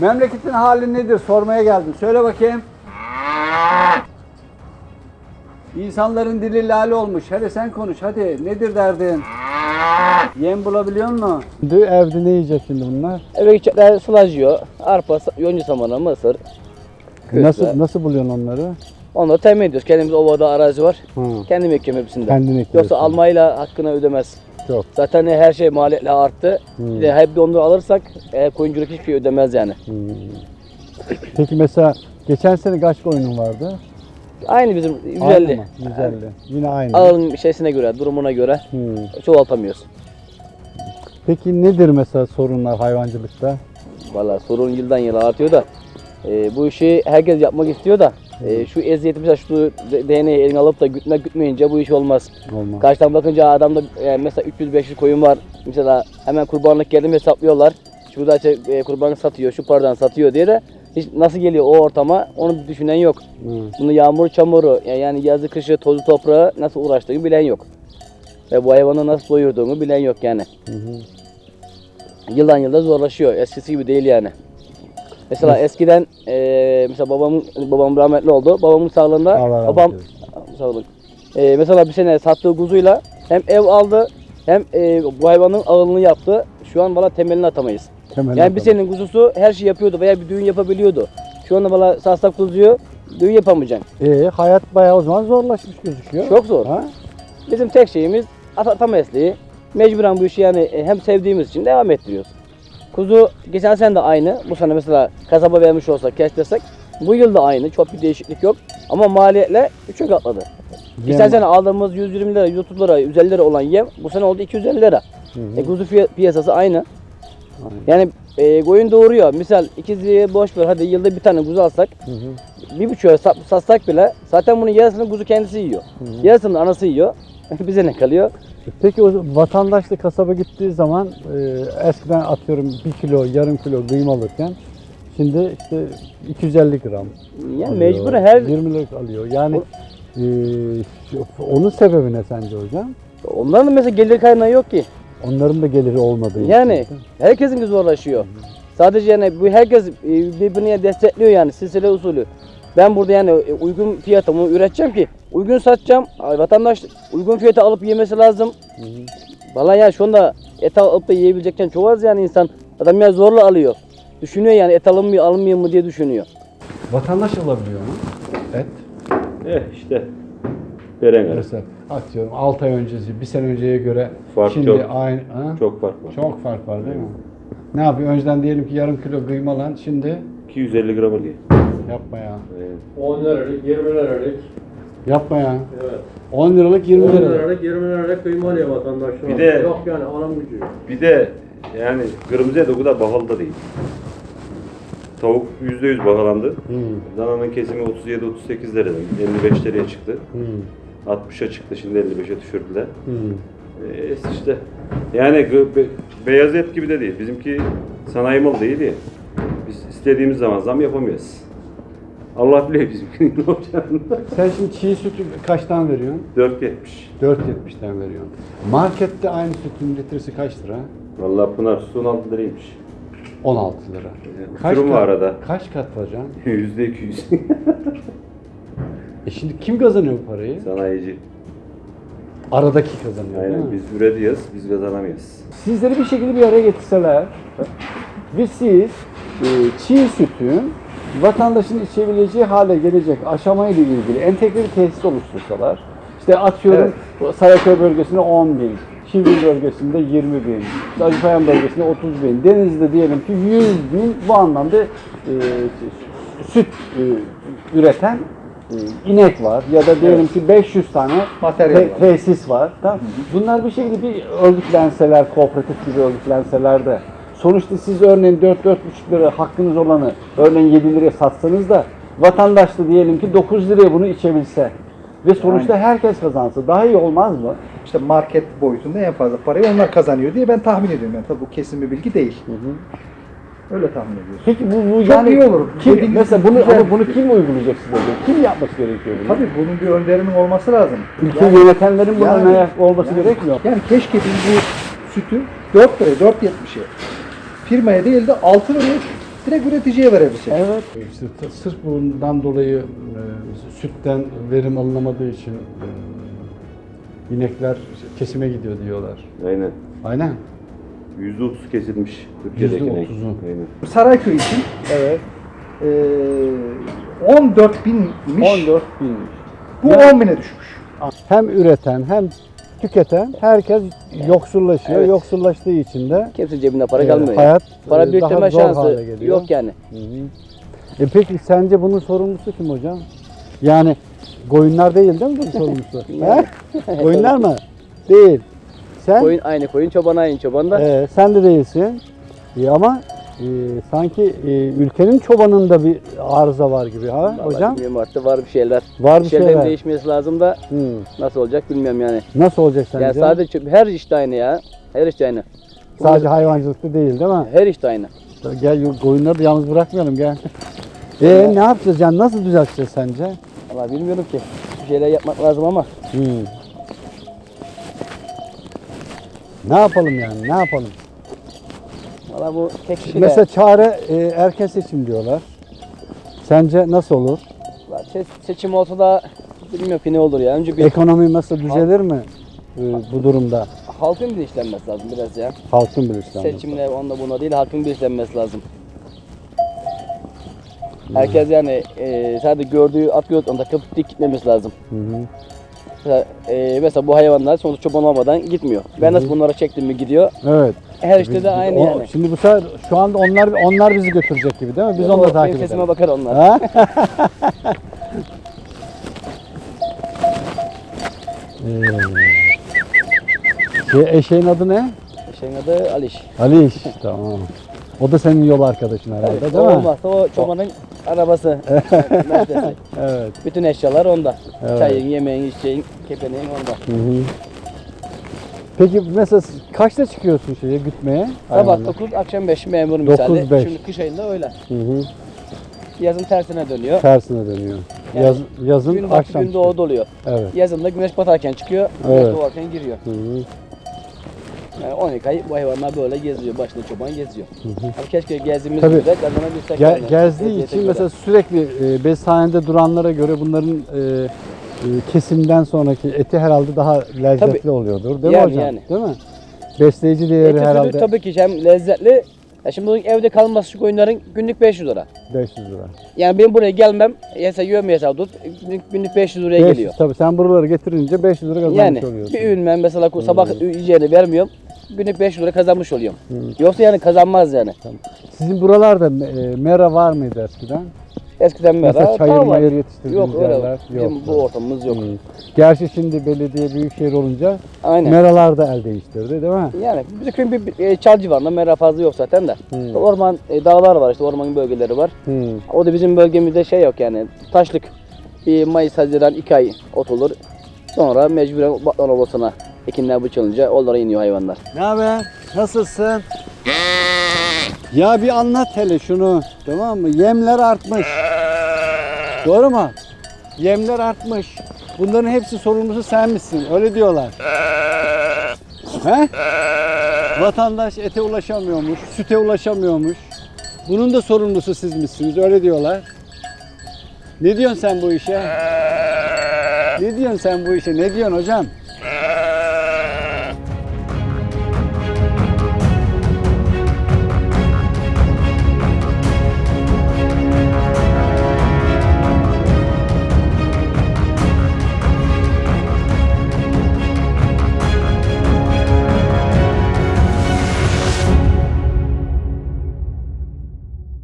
Memleketin hali nedir sormaya geldim. Söyle bakayım. İnsanların dili lale olmuş. Hadi sen konuş hadi. Nedir derdin? Yem bulabiliyor musun? Şimdi evde ne yiyecek şimdi bunlar? Eve gidecekler sılaj yiyor. Arpa, yonca samanı, mısır. Nasıl nasıl buluyorsun onları? Onları temin ediyoruz. Kendimiz ovada arazi var. Hı. Kendim ekiyorum hepsinde. Kendin ekiyorsun. Yoksa almayla hakkını ödemez. Çok. Zaten her şey maliyetle arttı. Hmm. Bir de hep de onları alırsak e, koyunculuk hiçbir şey ödemez yani. Hmm. Peki mesela geçen sene kaç koyunun vardı? Aynı bizim Aynı 150. mı? 150. Yine aynı. Ağın şeysine göre, durumuna göre Hmm. çoğaltamıyoruz. Peki nedir mesela sorunlar hayvancılıkta? Valla sorun yıldan yıla artıyor da e, bu işi herkes yapmak istiyor da e, şu eziyeti mesela şu DNA'yı eline alıp da gütmek gütmeyince bu iş olmaz. Olmaz. Karşıdan bakınca adamda e, mesela 300-500 koyun var. Mesela hemen kurbanlık geldi mi hesaplıyorlar. Şurada işte, e, kurbanlık satıyor, şu paradan satıyor diye de hiç nasıl geliyor o ortama onu düşünen yok. Hı. Bunu yağmur, çamuru ya- yani yazı, kışı, tozu, toprağı nasıl uğraştığını bilen yok. Ve bu hayvanı nasıl doyurduğunu bilen yok yani. Hı hı. Yıldan yılda zorlaşıyor. Eskisi gibi değil yani. Mesela eskiden e, mesela babam babam rahmetli oldu. Babamın sağlığında Allah babam sağlık. E, mesela bir sene sattığı kuzuyla hem ev aldı hem e, bu hayvanın ağırlığını yaptı. Şu an valla temelini atamayız. Temel Yani bir senenin kuzusu her şey yapıyordu veya bir düğün yapabiliyordu. Şu anda valla satsak kuzuyu düğün yapamayacaksın. Ee, hayat bayağı o zaman zorlaşmış gözüküyor. Çok zor. Ha? Bizim tek şeyimiz ata, ata mesleği. Mecburen bu işi yani e, hem sevdiğimiz için devam ettiriyoruz. Kuzu geçen sene de aynı. Bu sene mesela kasaba vermiş olsak kestirsek bu yıl da aynı. Çok bir değişiklik yok. Ama maliyetle 3'e katladı. Geçen Yem- sene aldığımız 120 lira, 130 lira, 150 lira olan yem bu sene oldu 250 lira. Hı hı. E, kuzu piyasası aynı. Yani e, koyun doğuruyor. Misal ikiziye boş ver hadi yılda bir tane kuzu alsak Hı hı. bir buçuğa sat- satsak bile zaten bunun yarısını kuzu kendisi yiyor. Yarısını da anası yiyor. Bize ne kalıyor? Peki o vatandaş da kasaba gittiği zaman e, eskiden atıyorum 1 kilo, yarım kilo kıyma alırken şimdi işte 250 gram Yani alıyor, mecbur her 20 lira alıyor. Yani e, onun sebebi ne sence hocam? onların da mesela gelir kaynağı yok ki. Onların da geliri olmadığı için. Yani herkesin zorlaşıyor. Sadece yani bu herkes e, birbirini destekliyor yani silsile usulü. Ben burada yani e, uygun fiyatımı üreteceğim ki uygun satacağım. Vatandaş uygun fiyata alıp yemesi lazım. Hı hı. Vallahi ya şu anda et alıp da yiyebilecekken çok az yani insan. Adam ya zorla alıyor. Düşünüyor yani et alın mı almayayım mı diye düşünüyor. Vatandaş alabiliyor mu? Et. Eh işte. Veremez. Mesela atıyorum 6 ay öncesi, bir sene önceye göre Fark şimdi çok. aynı ha? Çok fark var. Çok fark var değil mi? Ne yapıyor? Önceden diyelim ki yarım kilo kıyma lan şimdi 250 gram alıyor. Yapma ya. Evet. 10 liralık, 20 liralık. Yapma ya. Evet. 10 liralık 20 10 liralık. liralık, 20 liralık kıyma alıyor vatandaşlar. Bir de- Yok yani alım gücü. Bir de yani kırmızı et o kadar pahalı da değil. Tavuk %100 bahalandı. Hmm. Dananın kesimi 37-38 liradan 55 liraya çıktı. Hmm. 60'a çıktı şimdi 55'e düşürdüler. Hmm. Ee, işte yani gı- be- beyaz et gibi de değil. Bizimki sanayi malı değil ya. Biz istediğimiz zaman zam yapamıyoruz. Allah biliyor bizimkinin ne olacağını. Sen şimdi çiğ sütü kaçtan veriyorsun? 4.70. 4.70'ten veriyorsun. Markette aynı sütün litresi kaç lira? Vallahi Pınar su 16 liraymış. 16 lira. Uçurum kat, var arada. Kaç kat hocam? Yüzde 200. E şimdi kim kazanıyor bu parayı? Sanayici. Aradaki kazanıyor değil Aynen mi? biz üretiyoruz, biz kazanamıyoruz. Sizleri bir şekilde bir araya getirseler ve siz e, çiğ sütün vatandaşın içebileceği hale gelecek aşamayla ilgili entegre bir tesis oluştursalar, işte atıyorum Saraköy bölgesinde 10 bin, Şivri bölgesinde 20 bin, Acıpayam bölgesinde 30 bin, Denizli'de diyelim ki 100 bin bu anlamda e, süt e, üreten e, inek var ya da diyelim ki 500 tane Materyal te- var. tesis var. Tamam. Bunlar bir şekilde bir örgütlenseler, kooperatif gibi örgütlenseler de sonuçta siz örneğin 4-4,5 lira hakkınız olanı örneğin 7 liraya satsanız da vatandaş da diyelim ki 9 liraya bunu içebilse ve sonuçta herkes kazansa daha iyi olmaz mı? İşte market boyutunda en fazla parayı onlar kazanıyor diye ben tahmin ediyorum. Yani tabii bu kesin bir bilgi değil. Öyle tahmin ediyoruz. Peki bu, bu Çok yani iyi olur. Kim, Dediğiniz mesela bunu ama bunu kim uygulayacak size? Kim yapması gerekiyor bunu? Tabii bunun bir önderinin olması lazım. Ülke Yani- yönetenlerin buna yani- olması yani- gerekmiyor. Yani keşke biz bu sütü 4 liraya, 4.70'e firmaya değil de 6 liraya direkt üreticiye verebilecek. Evet. İşte sırf bundan dolayı e, sütten verim alınamadığı için e, inekler kesime gidiyor diyorlar. Aynen. Aynen. Yüzde otuz kesilmiş Türkiye'deki Yüzde inek. otuzu. Aynen. Sarayköy için Evet. e, 14 binmiş. 14 binmiş. Bu Ya- 10 bine düşmüş. Hem üreten hem tüketen herkes yoksullaşıyor. Evet. Yoksullaştığı için de Kimse cebinde para e, kalmıyor. hayat Para e, daha zor şansı yok yani. Hı hı. E peki sence bunun sorumlusu kim hocam? Yani koyunlar değil değil mi bunun sorumlusu? Koyunlar mı? Değil. Sen Koyun aynı koyun, çoban aynı çoban da. e, sen de değilsin. E, ama e, sanki e, ülkenin çobanında bir arıza var gibi ha Vallahi hocam? Bilmiyorum artık var bir şeyler. Var Bir bir şeylerin şeyler. değişmesi lazım da Hı. nasıl olacak bilmiyorum yani. Nasıl olacak sence? Yani sadece her işte aynı ya. Her işte aynı. Sadece hayvancılıkta değil değil mi? Her işte aynı. Gel koyunları da yalnız bırakmayalım gel. E ne yapacağız yani nasıl düzelteceğiz sence? Valla bilmiyorum ki. Bir şeyler yapmak lazım ama. Hmm. Ne yapalım yani ne yapalım? Valla bu tek kişiyle. Mesela çare e, erken seçim diyorlar. Sence nasıl olur? Valla se- seçim olsa da bilmiyorum ki ne olur ya. Önce bir Ekonomi nasıl düzelir mi e, bu durumda? halkın bilinçlenmesi lazım biraz ya. Halkın bilinçlenmesi. Seçimle onda buna değil halkın bilinçlenmesi lazım. Herkes yani e, sadece gördüğü at onda takıp dik gitmemesi lazım. Hı hı. Mesela, e, mesela bu hayvanlar sonuçta çoban olmadan gitmiyor. Ben nasıl bunlara çektim mi gidiyor. Evet. Her işte Biz- de aynı o- yani. Şimdi bu sefer şu anda onlar onlar bizi götürecek gibi değil mi? Biz onları benim takip sesime edelim. bakar onlar. Ha? Ee, şey, eşeğin adı ne? Şeyin adı Aliş. Aliş. tamam. O da senin yol arkadaşın herhalde Evet, değil mi? olmazsa o çobanın arabası. Evet. Bütün eşyalar onda. Evet. Çayın, yemeğin, içeceğin, kepeneğin onda. Hı hı. Peki mesela kaçta çıkıyorsun şeye gütmeye? Sabah hayvanları? 9, akşam 5 memur misali. 9-5. Şimdi kış ayında öyle. Hı hı. Yazın tersine dönüyor. Tersine dönüyor. Yani Yaz, yazın Gün akşam gün doğu doluyor. Evet. Yazın da güneş batarken çıkıyor, güneş Evet. doğarken giriyor. Hı hı. Yani 12 ay bu hayvanlar böyle geziyor, başında çoban geziyor. Hı hı. Abi keşke gezdiğimiz Tabii. de kazanabilsek. Ge- yani. gezdiği Eziyete için göre. mesela sürekli e, beshanede duranlara göre bunların e, e, kesimden sonraki eti herhalde daha lezzetli Tabii. oluyordur. Değil mi Yani, hocam? yani. Değil mi? Besleyici değeri Eti herhalde sütü tabii ki hem lezzetli. Ya şimdi bunun evde kalması şu koyunların günlük 500 lira. 500 lira. Yani benim buraya gelmem, yasa yiyorum hesap tut, günlük, günlük 500 liraya 500, geliyor. Tabii sen buraları getirince 500 lira kazanmış Yani oluyorsun. bir ürün ben mesela sabah yiyeceğini vermiyorum, günlük 500 lira kazanmış oluyorum. Hı. Yoksa yani kazanmaz yani. Sizin buralarda e, mera var mıydı eskiden? Eskiden Mesela mesela çayır var. mayır yetiştirdiğiniz Yok yerler Bizim yoktu. bu ortamımız yok. Hı. Gerçi şimdi belediye büyükşehir olunca Aynen. meralar da el değiştirdi değil mi? Yani bizim köyün bir, e, çal civarında mera fazla yok zaten de. Hı. Orman, e, dağlar var işte orman bölgeleri var. Hı. O da bizim bölgemizde şey yok yani taşlık. Bir Mayıs, Haziran 2 ay ot olur. Sonra mecburen batman obasına ekinler biçilince onlara iniyor hayvanlar. Ne haber? Nasılsın? Ya bir anlat hele şunu. Tamam mı? Yemler artmış. Doğru mu? Yemler artmış. Bunların hepsi sorumlusu sen misin? Öyle diyorlar. He? Vatandaş ete ulaşamıyormuş, süte ulaşamıyormuş. Bunun da sorumlusu siz misiniz? Öyle diyorlar. Ne diyorsun sen bu işe? Ne diyorsun sen bu işe? Ne diyorsun hocam?